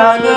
da ni